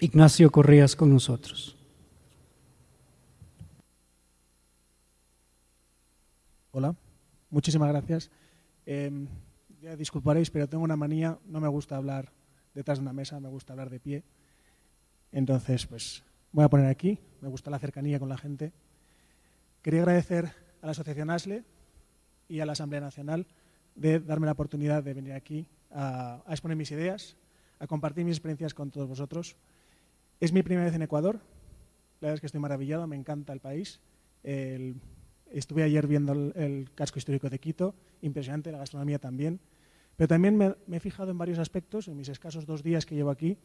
Ignacio Correas con nosotros. Hola, muchísimas gracias. Em, ya disculparéis, pero tengo una manía, no me gusta hablar detrás de una mesa, me gusta hablar de pie. Entonces, pues voy a poner aquí, me gusta la cercanía con la gente. Quería agradecer a la Asociación ASLE y a la Asamblea Nacional de darme la oportunidad de venir aquí a, exponer mis ideas, a compartir mis experiencias con todos vosotros. Es mi primera vez en Ecuador, la verdad es que estoy maravillado, me encanta el país. estuve ayer viendo el, casco histórico de Quito, impresionante, la gastronomía también. Pero también me, he fijado en varios aspectos, en mis escasos dos días que llevo aquí,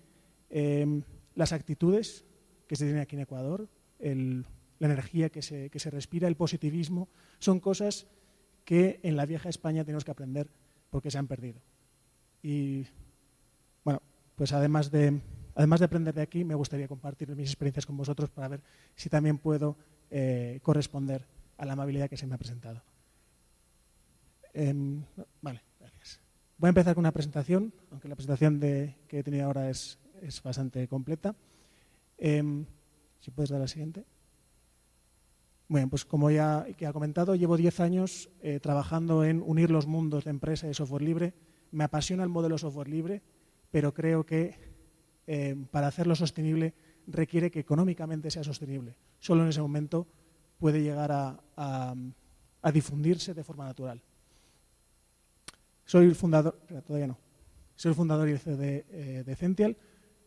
em, las actitudes que se tienen aquí en Ecuador, la energía que se, que se respira, el positivismo, son cosas que en la vieja España tenemos que aprender porque se han perdido. Y bueno, pues además de, además de aprender de aquí, me gustaría compartir mis experiencias con vosotros para ver si también puedo eh, corresponder a la amabilidad que se me ha presentado. Em, vale, gracias. Voy a empezar con una presentación, aunque la presentación que he tenido ahora es, bastante completa. Em, si puedes dar la siguiente. Bueno, pues como ya ha comentado, llevo 10 años eh, trabajando en unir los mundos de empresa y software libre. Me apasiona el modelo software libre, pero creo que eh, para hacerlo sostenible requiere que económicamente sea sostenible. Solo en ese momento puede llegar a, difundirse de forma natural. Soy el fundador, todavía no, soy el fundador y de, eh, de Cential,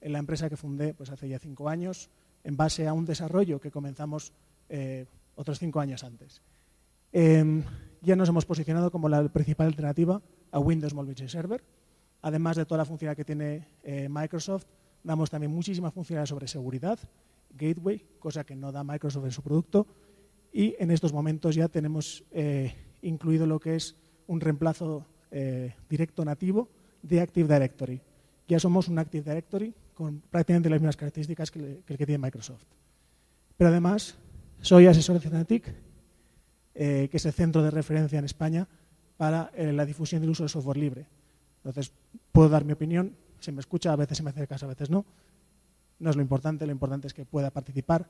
en la empresa que fundé pues, hace ya cinco años, en base a un desarrollo que comenzamos otros cinco años antes. Em, ya nos hemos posicionado como la principal alternativa a Windows Mobile Server. Además de toda la funcionalidad que tiene eh, Microsoft, damos también muchísimas funcionalidades sobre seguridad, gateway, cosa que no da Microsoft en su producto, y en estos momentos ya tenemos eh, incluido lo que es un reemplazo eh, directo nativo de Active Directory. Ya somos un Active Directory con prácticamente las mismas características que el que tiene Microsoft. Pero además soy asesor de Cenatic, eh, que es el centro de referencia en España para la difusión del uso del software libre. Entonces, puedo dar mi opinión, se me escucha, a veces se me hace caso, a veces no. No es lo importante, lo importante es que pueda participar.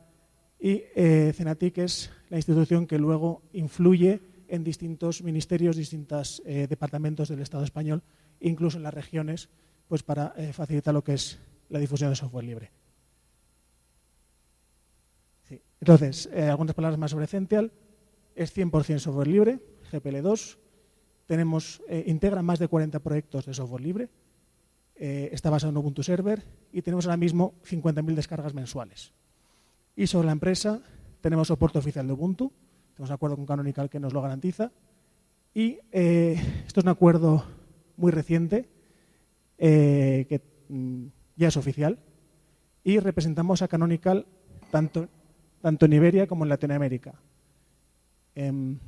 Y eh, Cenatic es la institución que luego influye en distintos ministerios, distintos departamentos del Estado español, incluso en las regiones, pues para facilitar lo que es la difusión del software libre. Entonces, eh, algunas palabras más sobre Cential. Es 100% software libre, GPL2. Tenemos, eh, integra más de 40 proyectos de software libre. Eh, está basado en Ubuntu Server y tenemos ahora mismo 50.000 descargas mensuales. Y sobre la empresa tenemos soporte oficial de Ubuntu. Tenemos un acuerdo con Canonical que nos lo garantiza. Y esto es un acuerdo muy reciente que mm, ya es oficial. Y representamos a Canonical tanto tanto en Iberia como en Latinoamérica. Em,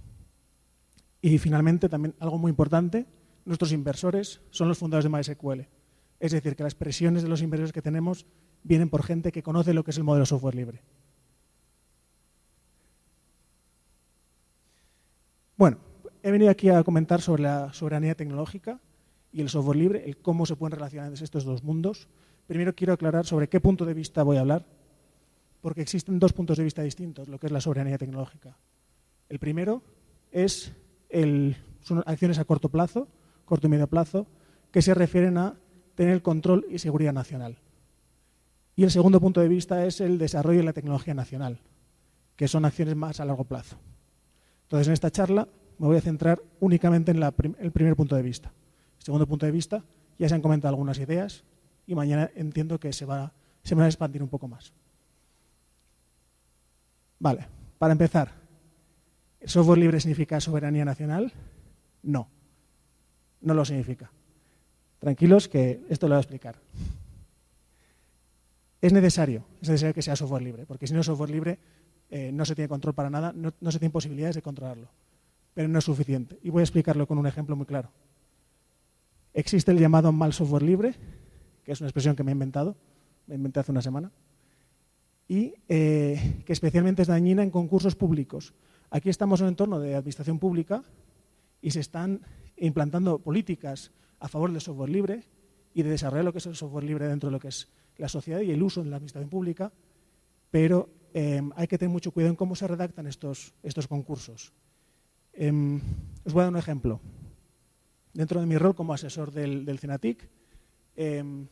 y finalmente, también algo muy importante, nuestros inversores son los fundadores de MySQL. Es decir, que las presiones de los inversores que tenemos vienen por gente que conoce lo que es el modelo software libre. Bueno, he venido aquí a comentar sobre la soberanía tecnológica y el software libre, el cómo se pueden relacionar estos dos mundos. Primero quiero aclarar sobre qué punto de vista voy a hablar porque existen dos puntos de vista distintos, lo que es la soberanía tecnológica. El primero es son acciones a corto plazo, corto y medio plazo, que se refieren a tener control y seguridad nacional. Y el segundo punto de vista es el desarrollo de la tecnología nacional, que son acciones más a largo plazo. Entonces, en esta charla me voy a centrar únicamente en el primer punto de vista. El segundo punto de vista, ya se han comentado algunas ideas y mañana entiendo que se, va, se van a expandir un poco más. Vale, para empezar, ¿el software libre significa soberanía nacional? No, no lo significa. Tranquilos que esto lo voy a explicar. Es necesario, es necesario que sea software libre, porque si no es software libre eh, no se tiene control para nada, no, se tiene posibilidades de controlarlo, pero no es suficiente. Y voy a explicarlo con un ejemplo muy claro. Existe el llamado mal software libre, que es una expresión que me he inventado, me inventé hace una semana, y eh, que especialmente es dañina en concursos públicos. Aquí estamos en un entorno de administración pública y se están implantando políticas a favor del software libre y de desarrollar lo que es el software libre dentro de lo que es la sociedad y el uso en la administración pública, pero em, hay que tener mucho cuidado en cómo se redactan estos, estos concursos. Em, os voy a dar un ejemplo. Dentro de mi rol como asesor del, del CENATIC, em,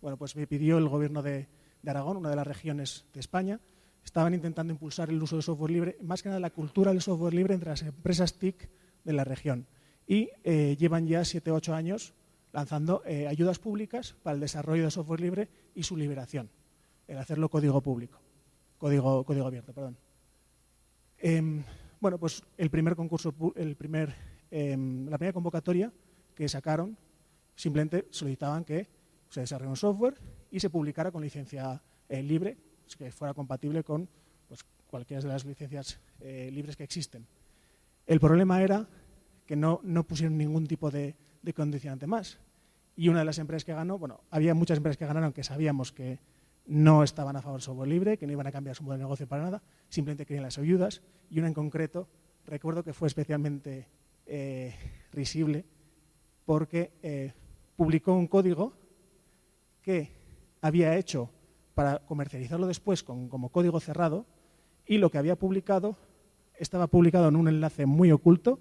bueno, pues me pidió el gobierno de, de Aragón, una de las regiones de España, estaban intentando impulsar el uso del software libre, más que nada la cultura del software libre entre las empresas TIC de la región. Y eh, llevan ya 7 o 8 años lanzando eh, ayudas públicas para el desarrollo de software libre y su liberación, el hacerlo código público, código, código abierto, perdón. Em, bueno, pues el primer concurso, el primer, em, la primera convocatoria que sacaron, simplemente solicitaban que se desarrollara un software y se publicara con licencia eh, libre, que fuera compatible con pues, cualquiera de las licencias libres que existen. El problema era que no, pusieron ningún tipo de, condicionante más. Y una de las empresas que ganó, bueno, había muchas empresas que ganaron que sabíamos que no estaban a favor del software libre, que no iban a cambiar su modelo de negocio para nada, simplemente querían las ayudas. Y una en concreto, recuerdo que fue especialmente eh, risible porque eh, publicó un código que había hecho para comercializarlo después como código cerrado y lo que había publicado estaba publicado en un enlace muy oculto,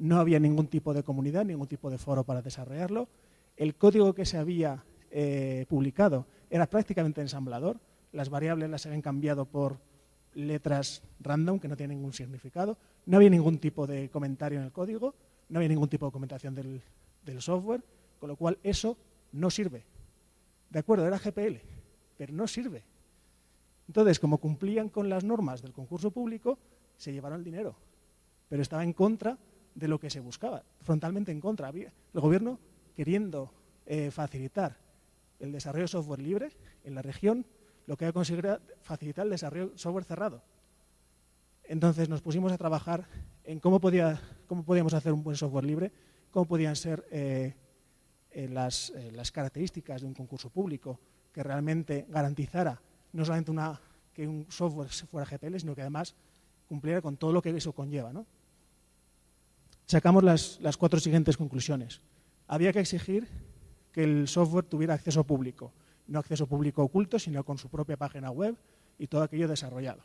no había ningún tipo de comunidad, ningún tipo de foro para desarrollarlo. El código que se había eh, publicado era prácticamente ensamblador, las variables las habían cambiado por letras random que no tienen ningún significado, no había ningún tipo de comentario en el código, no había ningún tipo de documentación del, del software, con lo cual eso no sirve. De acuerdo, era GPL, pero no sirve. Entonces, como cumplían con las normas del concurso público, se llevaron el dinero, pero estaba en contra de lo que se buscaba, frontalmente en contra. el gobierno queriendo eh, facilitar el desarrollo de software libre en la región, lo que ha conseguido facilitar el desarrollo de software cerrado. Entonces nos pusimos a trabajar en cómo, podía, cómo podíamos hacer un buen software libre, cómo podían ser eh, eh, las, las características de un concurso público, que realmente garantizara no solamente una, que un software fuera GPL, sino que además cumpliera con todo lo que eso conlleva. ¿no? Sacamos las, cuatro siguientes conclusiones. Había que exigir que el software tuviera acceso público, no acceso público oculto, sino con su propia página web y todo aquello desarrollado.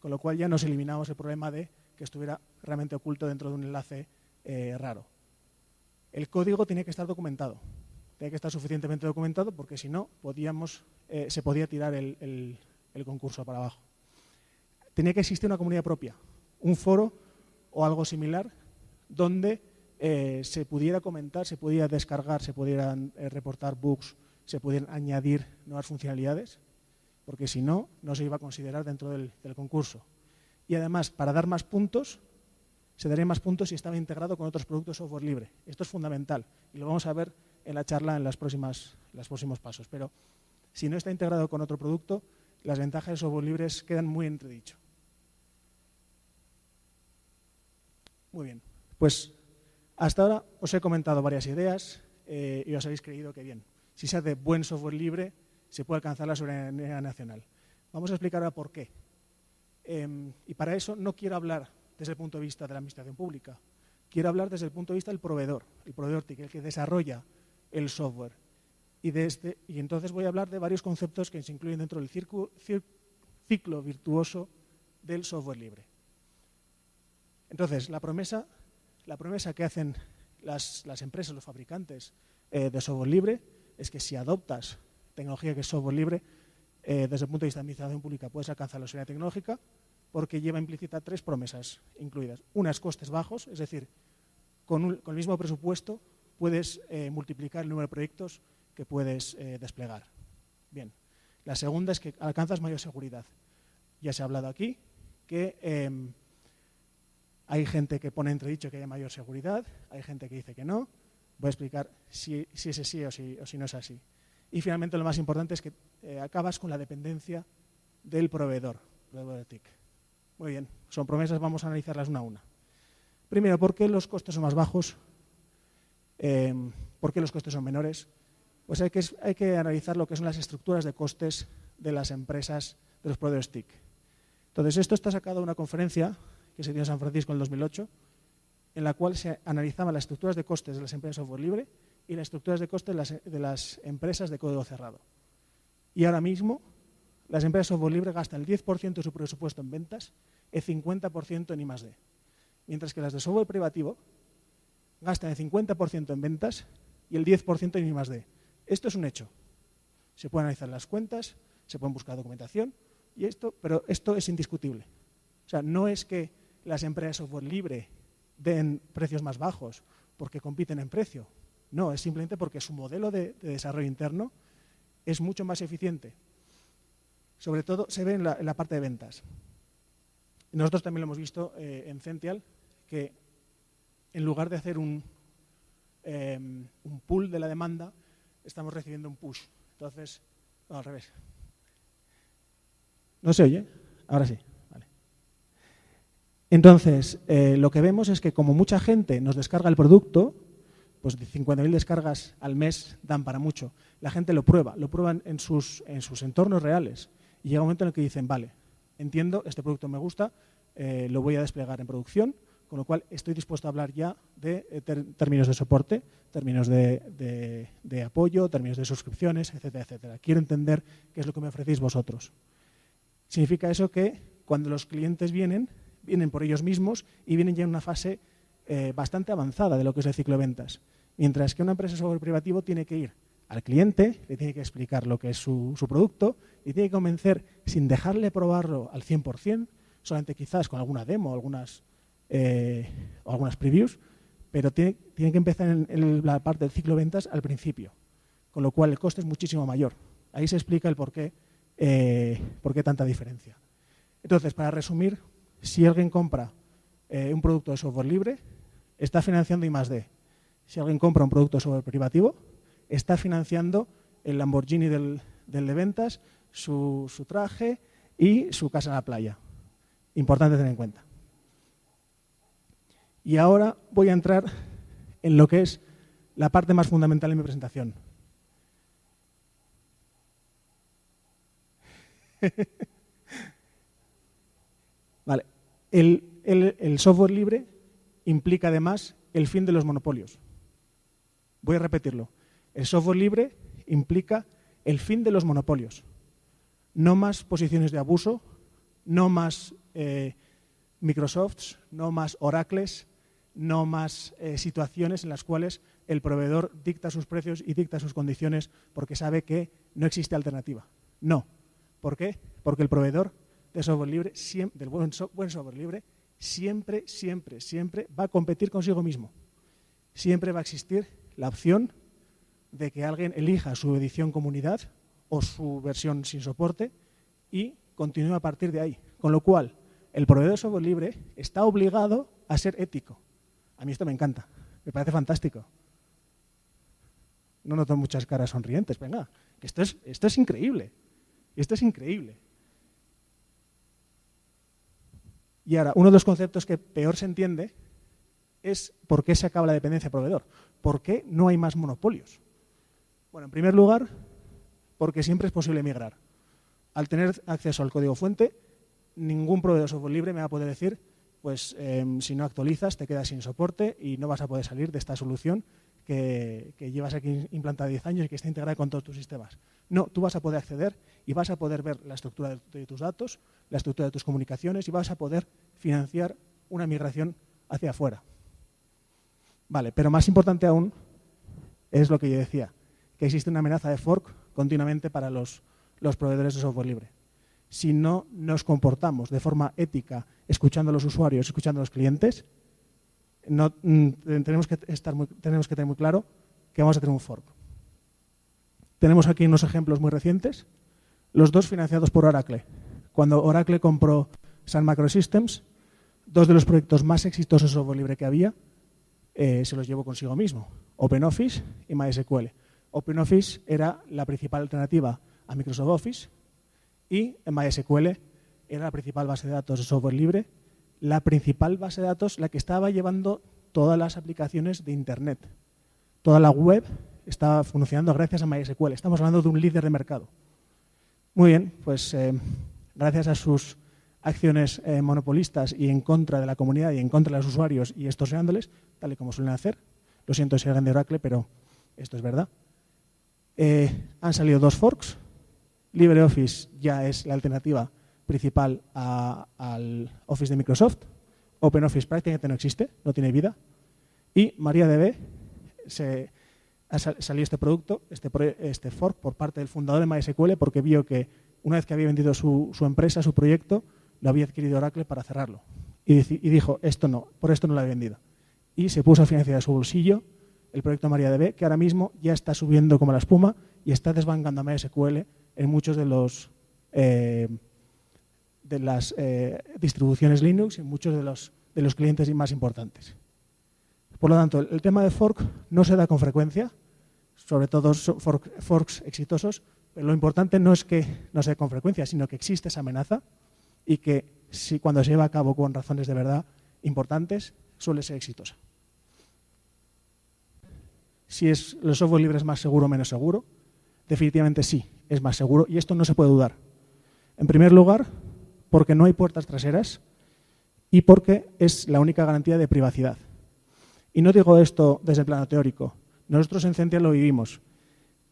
Con lo cual ya nos eliminamos el problema de que estuviera realmente oculto dentro de un enlace eh, raro. El código tiene que estar documentado tiene que estar suficientemente documentado porque si no podíamos, eh, se podía tirar el, concurso para abajo. Tenía que existir una comunidad propia, un foro o algo similar donde eh, se pudiera comentar, se pudiera descargar, se pudieran eh, reportar bugs, se pudieran añadir nuevas funcionalidades, porque si no, no se iba a considerar dentro del, concurso. Y además, para dar más puntos, se darían más puntos si estaba integrado con otros productos software libre. Esto es fundamental y lo vamos a ver en la charla en los próximos pasos. Pero si no está integrado con otro producto, las ventajas de software libres quedan muy entredicho. Muy bien, pues hasta ahora os he comentado varias ideas eh, y os habéis creído que bien, si se hace buen software libre, se puede alcanzar la soberanía nacional. Vamos a explicar ahora por qué. Em, y para eso no quiero hablar desde el punto de vista de la administración pública, quiero hablar desde el punto de vista del proveedor, el proveedor TIC, el que desarrolla el software. Y, este, y entonces voy a hablar de varios conceptos que se incluyen dentro del ciclo virtuoso del software libre. Entonces, la promesa, la promesa que hacen las, empresas, los fabricantes eh, de software libre, es que si adoptas tecnología que es software libre, eh, desde el punto de vista de administración pública puedes alcanzar la seguridad tecnológica porque lleva implícita tres promesas incluidas. Una es costes bajos, es decir, con, el mismo presupuesto puedes eh, multiplicar el número de proyectos que puedes desplegar. Bien. La segunda es que alcanzas mayor seguridad. Ya se ha hablado aquí que em, hay gente que pone entredicho que haya mayor seguridad, hay gente que dice que no. Voy a explicar si, si es así o si, no es así. Y finalmente lo más importante es que eh, acabas con la dependencia del proveedor, de TIC. Muy bien, son promesas, vamos a analizarlas una a una. Primero, ¿por qué los costes son más bajos Em, ¿Por qué los costes son menores? Pues hay que, hay que analizar lo que son las estructuras de costes de las empresas de los proveedores TIC. Entonces, esto está sacado de una conferencia que se dio en San Francisco en el 2008, en la cual se analizaban las estructuras de costes de las empresas de software libre y las estructuras de costes de las, de las empresas de código cerrado. Y ahora mismo las empresas de software libre gastan el 10% de su presupuesto en ventas, el 50% en I+.D. Mientras que las de software privativo gastan el 50% en ventas y el 10% en I+.D. Esto es un hecho. Se pueden analizar las cuentas, se pueden buscar documentación, y esto, pero esto es indiscutible. O sea, no es que las empresas de software libre den precios más bajos porque compiten en precio. No, es simplemente porque su modelo de, desarrollo interno es mucho más eficiente. Sobre todo se ve en la, parte de ventas. Nosotros también lo hemos visto eh, en Cential, que en lugar de hacer un, em, un pull de la demanda, estamos recibiendo un push. Entonces, al revés. ¿No se oye? Ahora sí. Entonces, eh, lo que vemos es que como mucha gente nos descarga el producto, pues 50.000 descargas al mes dan para mucho. La gente lo prueba, lo prueban en sus, en sus entornos reales. Y llega un momento en el que dicen, vale, entiendo, este producto me gusta, eh, lo voy a desplegar en producción, con lo cual estoy dispuesto a hablar ya de eh, términos de soporte, términos de, de, apoyo, términos de suscripciones, etcétera, etcétera. Quiero entender qué es lo que me ofrecéis vosotros. Significa eso que cuando los clientes vienen, vienen por ellos mismos y vienen ya en una fase eh, bastante avanzada de lo que es el ciclo de ventas. Mientras que una empresa de software privativo tiene que ir al cliente, le tiene que explicar lo que es su, producto y tiene que convencer sin dejarle probarlo al 100%, solamente quizás con alguna demo algunas, eh, o algunas previews, pero tiene, que empezar en, la parte del ciclo de ventas al principio, con lo cual el coste es muchísimo mayor. Ahí se explica el por qué, eh, por qué tanta diferencia. Entonces, para resumir, si alguien compra eh, un producto de software libre, está financiando I+.D. Si alguien compra un producto de software privativo, está financiando el Lamborghini del, de ventas, su, traje y su casa en la playa. Importante tener en cuenta. Y ahora voy a entrar en lo que es la parte más fundamental de mi presentación. El, software libre implica además el fin de los monopolios. Voy a repetirlo. El software libre implica el fin de los monopolios. No más posiciones de abuso, no más eh, Microsofts, no más Oracles, no más eh, situaciones en las cuales el proveedor dicta sus precios y dicta sus condiciones porque sabe que no existe alternativa. No. ¿Por qué? Porque el proveedor de libre, del buen, software libre, siempre, siempre, siempre va a competir consigo mismo. Siempre va a existir la opción de que alguien elija su edición comunidad o su versión sin soporte y continúe a partir de ahí. Con lo cual, el proveedor de software libre está obligado a ser ético. A mí esto me encanta, me parece fantástico. No noto muchas caras sonrientes, venga, esto es, esto es increíble, esto es increíble. Y ahora, uno de los conceptos que peor se entiende es por qué se acaba la dependencia de proveedor. ¿Por qué no hay más monopolios? Bueno, en primer lugar, porque siempre es posible migrar. Al tener acceso al código fuente, ningún proveedor de software libre me va a poder decir, pues em, si no actualizas te quedas sin soporte y no vas a poder salir de esta solución que, llevas aquí implantada 10 años y que está integrada con todos tus sistemas. No, tú vas a poder acceder y vas a poder ver la estructura de, tus datos, la estructura de tus comunicaciones y vas a poder financiar una migración hacia afuera. Vale, pero más importante aún es lo que yo decía, que existe una amenaza de fork continuamente para los, los proveedores de software libre. Si no nos comportamos de forma ética, escuchando a los usuarios, escuchando a los clientes, no, mm, tenemos, que estar tenemos que tener muy claro que vamos a tener un fork. Tenemos aquí unos ejemplos muy recientes, los dos financiados por Oracle. Cuando Oracle compró Sun Microsystems, dos de los proyectos más exitosos de software libre que había eh, se los llevó consigo mismo, OpenOffice y MySQL. OpenOffice era la principal alternativa a Microsoft Office y MySQL era la principal base de datos de software libre la principal base de datos, la que estaba llevando todas las aplicaciones de Internet. Toda la web estaba funcionando gracias a MySQL. Estamos hablando de un líder de mercado. Muy bien, pues eh, gracias a sus acciones eh, monopolistas y en contra de la comunidad y en contra de los usuarios y estorseándoles, tal y como suelen hacer. Lo siento si alguien de Oracle, pero esto es verdad. Eh, han salido dos forks LibreOffice ya es la alternativa principal al Office de Microsoft. OpenOffice prácticamente no existe, no tiene vida. Y MariaDB se, salió este producto, este, este fork, por parte del fundador de MySQL porque vio que una vez que había vendido su, empresa, su proyecto, lo había adquirido Oracle para cerrarlo. Y, y, dijo, esto no, por esto no lo he vendido. Y se puso a financiar de su bolsillo el proyecto MariaDB, que ahora mismo ya está subiendo como la espuma y está desbancando a MySQL en muchos de los eh, de las eh, distribuciones Linux y muchos de los, de los clientes más importantes. Por lo tanto, el, tema de fork no se da con frecuencia, sobre todo forks exitosos, pero lo importante no es que no se dé con frecuencia, sino que existe esa amenaza y que si cuando se lleva a cabo con razones de verdad importantes, suele ser exitosa. Si es, el software libre es más seguro o menos seguro, definitivamente sí, es más seguro y esto no se puede dudar. En primer lugar, porque no hay puertas traseras y porque es la única garantía de privacidad. Y no digo esto desde el plano teórico. Nosotros en Centia lo vivimos.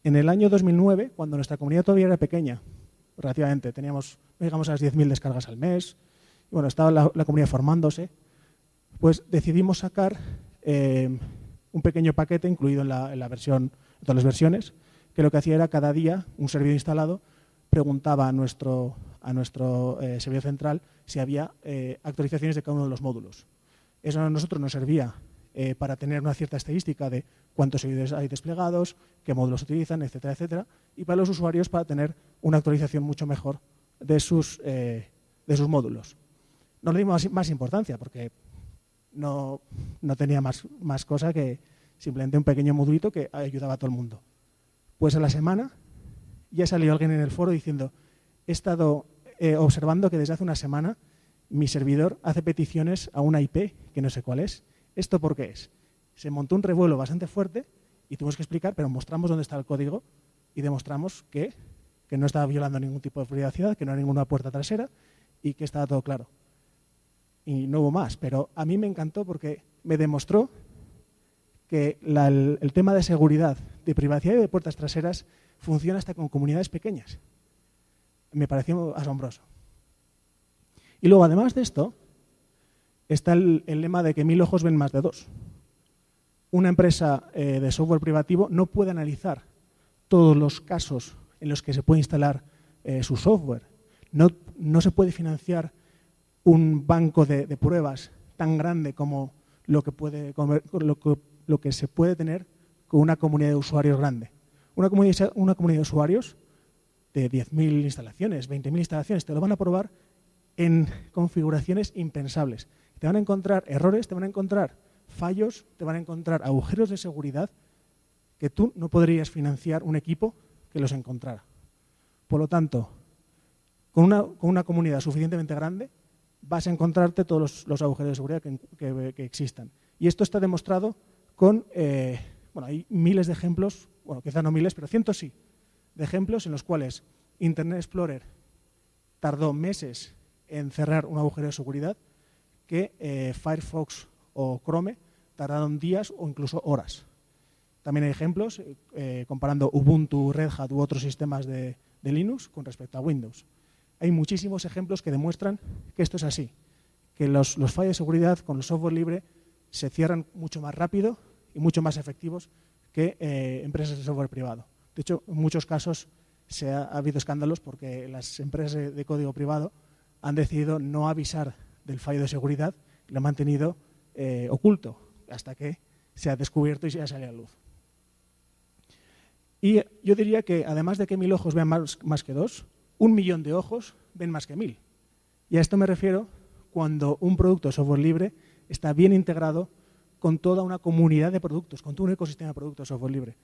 En el año 2009, cuando nuestra comunidad todavía era pequeña, relativamente, teníamos, llegamos a las 10.000 descargas al mes, y bueno, estaba la, comunidad formándose, pues decidimos sacar eh, un pequeño paquete incluido en la, en la versión, en todas las versiones, que lo que hacía era cada día un servidor instalado preguntaba a nuestro, a nuestro eh, servidor central si había eh, actualizaciones de cada uno de los módulos. Eso a nosotros nos servía eh, para tener una cierta estadística de cuántos servidores hay desplegados, qué módulos utilizan, etcétera, etcétera, y para los usuarios para tener una actualización mucho mejor de sus, de sus módulos. No le dimos más, importancia porque no, no tenía más, más cosa que simplemente un pequeño modulito que ayudaba a todo el mundo. Pues a la semana ya salió alguien en el foro diciendo, he estado eh, observando que desde hace una semana mi servidor hace peticiones a una IP que no sé cuál es. ¿Esto por qué es? Se montó un revuelo bastante fuerte y tuvimos que explicar, pero mostramos dónde está el código y demostramos que, que no estaba violando ningún tipo de privacidad, que no era ninguna puerta trasera y que estaba todo claro. Y no hubo más, pero a mí me encantó porque me demostró que el tema de seguridad, de privacidad y de puertas traseras funciona hasta con comunidades pequeñas. Me pareció asombroso. Y luego, además de esto, está el, lema de que mil ojos ven más de dos. Una empresa eh, de software privativo no puede analizar todos los casos en los que se puede instalar eh, su software. No, no, se puede financiar un banco de, pruebas tan grande como lo que, puede, lo que se puede tener con una comunidad de usuarios grande. Una comunidad, una comunidad de usuarios de 10.000 instalaciones, 20.000 instalaciones, te lo van a probar en configuraciones impensables. Te van a encontrar errores, te van a encontrar fallos, te van a encontrar agujeros de seguridad que tú no podrías financiar un equipo que los encontrara. Por lo tanto, con una, comunidad suficientemente grande, vas a encontrarte todos los, agujeros de seguridad que, existan. Y esto está demostrado con, eh, bueno, hay miles de ejemplos bueno, quizá no miles, pero cientos sí, de ejemplos en los cuales Internet Explorer tardó meses en cerrar un agujero de seguridad que eh, Firefox o Chrome tardaron días o incluso horas. También hay ejemplos eh, comparando Ubuntu, Red Hat u otros sistemas de, Linux con respecto a Windows. Hay muchísimos ejemplos que demuestran que esto es así, que los, los fallos de seguridad con el software libre se cierran mucho más rápido y mucho más efectivos que eh, empresas de software privado. De hecho, en muchos casos se ha, habido escándalos porque las empresas de, código privado han decidido no avisar del fallo de seguridad y lo han mantenido eh, oculto hasta que se ha descubierto y se ha salido a luz. Y yo diría que además de que mil ojos vean más, más que dos, un millón de ojos ven más que mil. Y a esto me refiero cuando un producto de software libre está bien integrado con toda una comunidad de productos, con todo un ecosistema de productos software libre.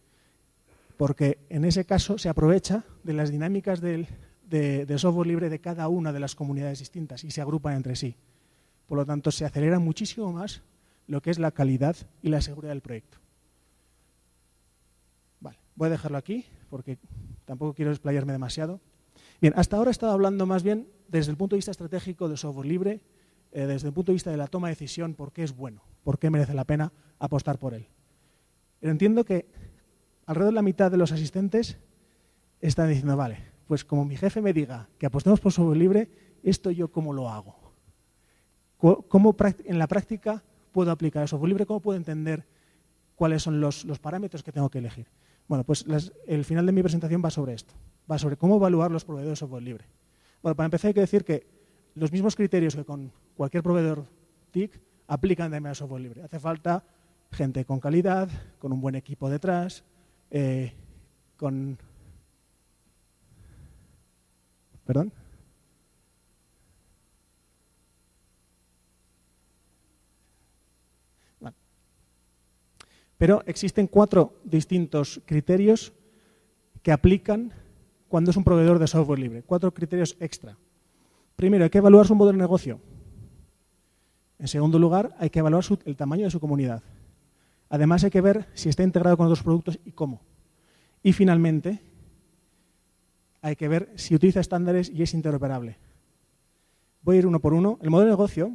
Porque en ese caso se aprovecha de las dinámicas del, de, software libre de cada una de las comunidades distintas y se agrupan entre sí. Por lo tanto, se acelera muchísimo más lo que es la calidad y la seguridad del proyecto. Vale, voy a dejarlo aquí porque tampoco quiero explayarme demasiado. Bien, hasta ahora he estado hablando más bien desde el punto de vista estratégico del software libre eh, desde el punto de vista de la toma de decisión, por qué es bueno, por qué merece la pena apostar por él. Pero entiendo que alrededor de la mitad de los asistentes están diciendo, vale, pues como mi jefe me diga que apostemos por software libre, esto yo cómo lo hago. ¿Cómo en la práctica puedo aplicar el software libre? ¿Cómo puedo entender cuáles son los, parámetros que tengo que elegir? Bueno, pues el final de mi presentación va sobre esto. Va sobre cómo evaluar los proveedores de software libre. Bueno, para empezar hay que decir que los mismos criterios que con cualquier proveedor TIC aplican de manera software libre. Hace falta gente con calidad, con un buen equipo detrás, eh, con... ¿Perdón? Pero existen cuatro distintos criterios que aplican cuando es un proveedor de software libre. Cuatro criterios extra. Primero, hay que evaluar su modelo de negocio. En segundo lugar, hay que evaluar el tamaño de su comunidad. Además, hay que ver si está integrado con otros productos y cómo. Y finalmente, hay que ver si utiliza estándares y es interoperable. Voy a ir uno por uno. El modelo de negocio,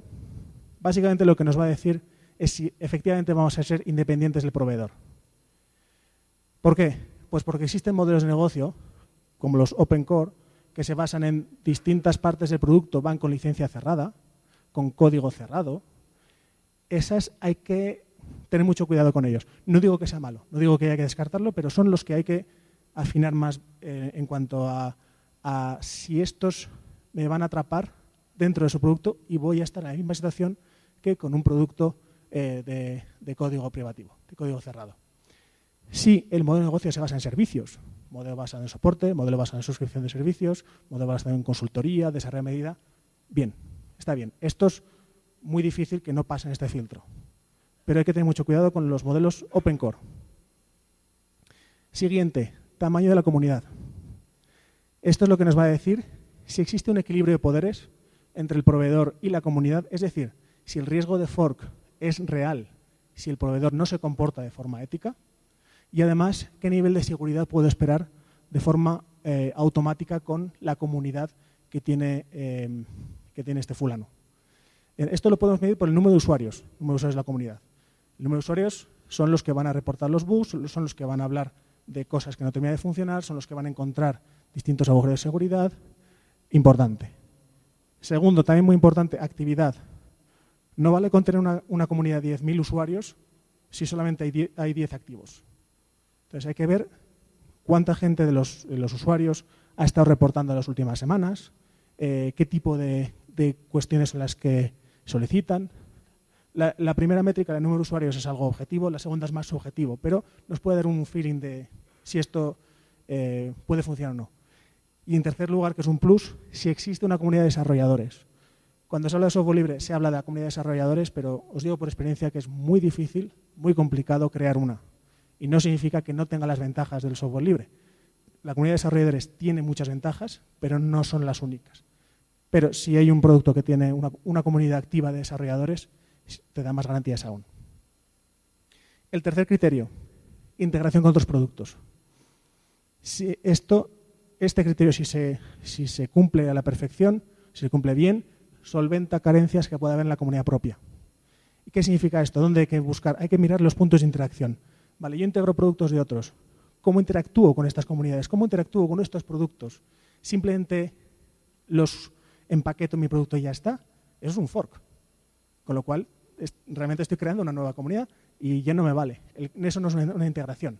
básicamente lo que nos va a decir es si efectivamente vamos a ser independientes del proveedor. ¿Por qué? Pues porque existen modelos de negocio, como los Open Core, que se basan en distintas partes del producto, van con licencia cerrada, con código cerrado. Esas hay que tener mucho cuidado con ellos. No digo que sea malo, no digo que haya que descartarlo, pero son los que hay que afinar más eh, en cuanto a, si estos me van a atrapar dentro de su producto y voy a estar en la misma situación que con un producto eh, de, código privativo, de código cerrado. Si el modelo de negocio se basa en servicios, modelo basado en soporte, modelo basado en suscripción de servicios, modelo basado en consultoría, desarrollo de medida, bien, está bien. Esto es muy difícil que no pasen este filtro pero hay que tener mucho cuidado con los modelos Open Core. Siguiente, tamaño de la comunidad. Esto es lo que nos va a decir si existe un equilibrio de poderes entre el proveedor y la comunidad, es decir, si el riesgo de fork es real, si el proveedor no se comporta de forma ética, y además qué nivel de seguridad puedo esperar de forma eh, automática con la comunidad que tiene, eh, que tiene este fulano. Esto lo podemos medir por el número de usuarios, el número de usuarios de la comunidad. El número de usuarios son los que van a reportar los bugs, son los que van a hablar de cosas que no terminan de funcionar, son los que van a encontrar distintos agujeros de seguridad. Importante. Segundo, también muy importante, actividad. No vale con tener una, comunidad de 10.000 usuarios si solamente hay 10, activos. Entonces hay que ver cuánta gente de los, usuarios ha estado reportando en las últimas semanas, eh, qué tipo de, de cuestiones son las que solicitan, la, primera métrica, el número de usuarios, es algo objetivo, la segunda es más subjetivo, pero nos puede dar un feeling de si esto eh, puede funcionar o no. Y en tercer lugar, que es un plus, si existe una comunidad de desarrolladores. Cuando se habla de software libre se habla de la comunidad de desarrolladores, pero os digo por experiencia que es muy difícil, muy complicado crear una. Y no significa que no tenga las ventajas del software libre. La comunidad de desarrolladores tiene muchas ventajas, pero no son las únicas. Pero si hay un producto que tiene una comunidad activa de desarrolladores, te da más garantías aún. El tercer criterio, integración con otros productos. Si esto, este criterio, si se, si se cumple a la perfección, si se cumple bien, solventa carencias que puede haber en la comunidad propia. ¿Y qué significa esto? ¿Dónde hay que buscar? Hay que mirar los puntos de interacción. Vale, yo integro productos de otros. ¿Cómo interactúo con estas comunidades? ¿Cómo interactúo con estos productos? ¿Simplemente los empaqueto en mi producto y ya está? Eso es un fork. Con lo cual, realmente estoy creando una nueva comunidad y ya no me vale. eso no es una, integración.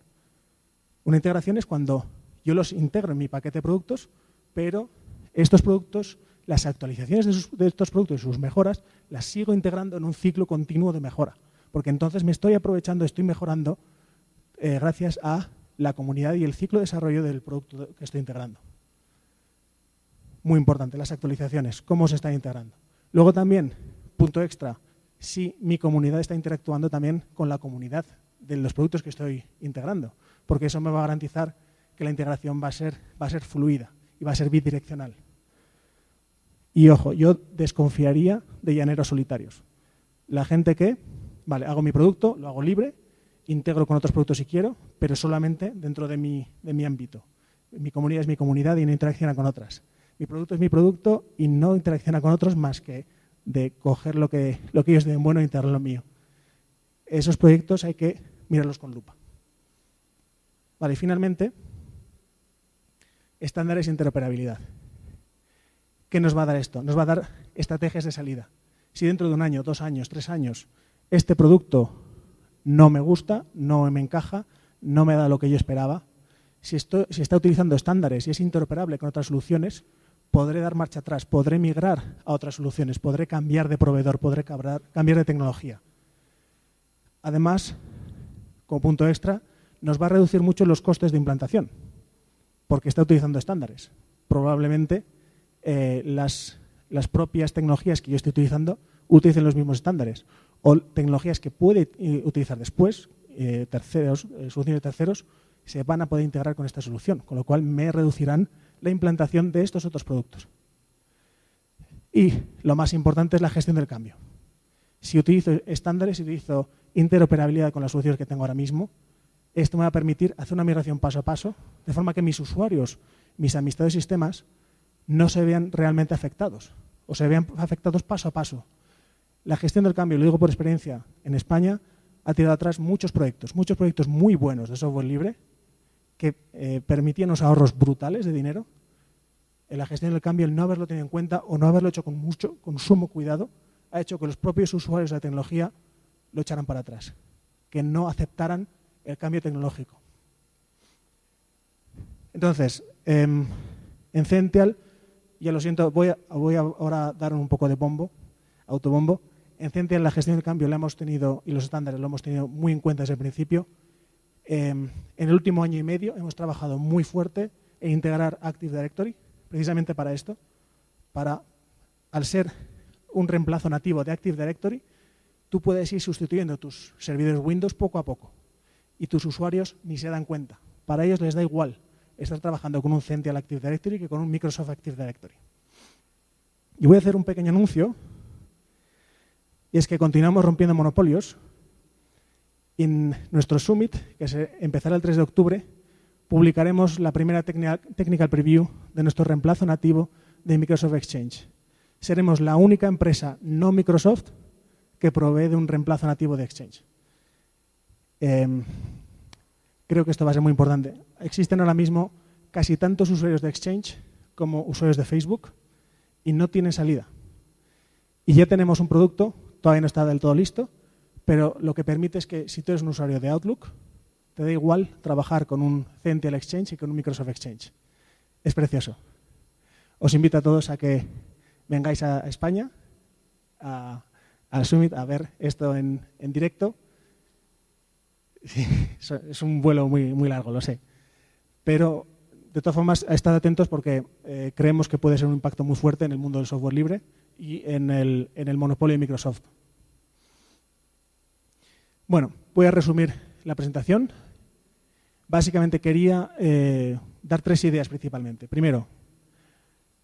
Una integración es cuando yo los integro en mi paquete de productos, pero estos productos, las actualizaciones de, estos productos y sus mejoras, las sigo integrando en un ciclo continuo de mejora. Porque entonces me estoy aprovechando, estoy mejorando eh, gracias a la comunidad y el ciclo de desarrollo del producto que estoy integrando. Muy importante, las actualizaciones, cómo se están integrando. Luego también, punto extra, si mi comunidad está interactuando también con la comunidad de los productos que estoy integrando, porque eso me va a garantizar que la integración va a ser, va a ser fluida y va a ser bidireccional. Y ojo, yo desconfiaría de llaneros solitarios. La gente que, vale, hago mi producto, lo hago libre, integro con otros productos si quiero, pero solamente dentro de mi, de mi ámbito. Mi comunidad es mi comunidad y no interacciona con otras. Mi producto es mi producto y no interacciona con otros más que de coger lo que, lo que ellos den bueno e integrarlo lo mío. Esos proyectos hay que mirarlos con lupa. Vale, finalmente, estándares e interoperabilidad. ¿Qué nos va a dar esto? Nos va a dar estrategias de salida. Si dentro de un año, dos años, tres años, este producto no me gusta, no me encaja, no me da lo que yo esperaba, si, si está utilizando estándares y es interoperable con otras soluciones, podré dar marcha atrás, podré migrar a otras soluciones, podré cambiar de proveedor, podré cambiar de tecnología. Además, como punto extra, nos va a reducir mucho los costes de implantación, porque está utilizando estándares. Probablemente eh, las, las propias tecnologías que yo estoy utilizando utilicen los mismos estándares, o tecnologías que puede eh, utilizar después, eh, terceros, soluciones de terceros, se van a poder integrar con esta solución, con lo cual me reducirán la implantación de estos otros productos. Y lo más importante es la gestión del cambio. Si utilizo estándares, si utilizo interoperabilidad con las soluciones que tengo ahora mismo, esto me va a permitir hacer una migración paso a paso, de forma que mis usuarios, mis amistades y sistemas, no se vean realmente afectados, o se vean afectados paso a paso. La gestión del cambio, lo digo por experiencia, en España ha tirado atrás muchos proyectos, muchos proyectos muy buenos de software libre, que eh, permitían unos ahorros brutales de dinero. En la gestión del cambio, el no haberlo tenido en cuenta o no haberlo hecho con mucho, con sumo cuidado, ha hecho que los propios usuarios de la tecnología lo echaran para atrás, que no aceptaran el cambio tecnológico. Entonces, em, en Cential, ya lo siento, voy, a, voy ahora a dar un poco de bombo, autobombo. En Cential la gestión del cambio la hemos tenido, y los estándares lo hemos tenido muy en cuenta desde el principio. Em, en el último año y medio hemos trabajado muy fuerte en integrar Active Directory, precisamente para esto, para, al ser un reemplazo nativo de Active Directory, tú puedes ir sustituyendo tus servidores Windows poco a poco y tus usuarios ni se dan cuenta. Para ellos les da igual estar trabajando con un Cential Active Directory que con un Microsoft Active Directory. Y voy a hacer un pequeño anuncio, y es que continuamos rompiendo monopolios. En nuestro Summit, que se empezará el 3 de octubre, publicaremos la primera technical preview de nuestro reemplazo nativo de Microsoft Exchange. Seremos la única empresa no Microsoft que provee de un reemplazo nativo de Exchange. Em, creo que esto va a ser muy importante. Existen ahora mismo casi tantos usuarios de Exchange como usuarios de Facebook y no tienen salida. Y ya tenemos un producto, todavía no está del todo listo, pero lo que permite es que si tú eres un usuario de Outlook, te da igual trabajar con un Central Exchange y con un Microsoft Exchange. Es precioso. Os invito a todos a que vengáis a España, al Summit, a ver esto en directo es un vuelo muy, muy largo, lo sé. Pero, de todas formas, estad atentos porque eh, creemos que puede ser un impacto muy fuerte en el mundo del software libre y en el monopolio de Microsoft. Bueno, voy a resumir la presentación. Básicamente quería eh, dar tres ideas principalmente. Primero,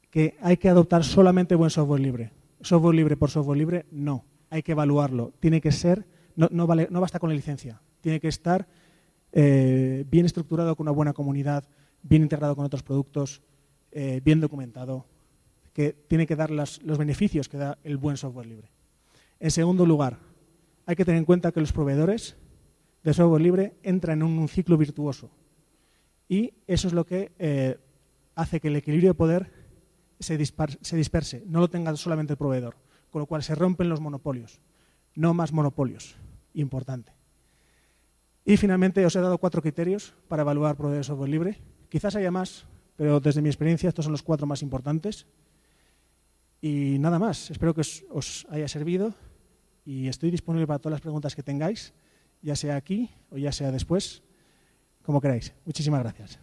que hay que adoptar solamente buen software libre. Software libre por software libre, no. Hay que evaluarlo. Tiene que ser, no, no, vale, no basta con la licencia tiene que estar eh, bien estructurado con una buena comunidad, bien integrado con otros productos, eh, bien documentado, que tiene que dar los beneficios que da el buen software libre. En segundo lugar, hay que tener en cuenta que los proveedores de software libre entran en un, ciclo virtuoso y eso es lo que eh, hace que el equilibrio de poder se, se disperse, no lo tenga solamente el proveedor, con lo cual se rompen los monopolios, no más monopolios, importante. Y finalmente os he dado cuatro criterios para evaluar proveedores de software libre. Quizás haya más, pero desde mi experiencia estos son los cuatro más importantes. Y nada más, espero que os, haya servido y estoy disponible para todas las preguntas que tengáis, ya sea aquí o ya sea después, como queráis. Muchísimas gracias.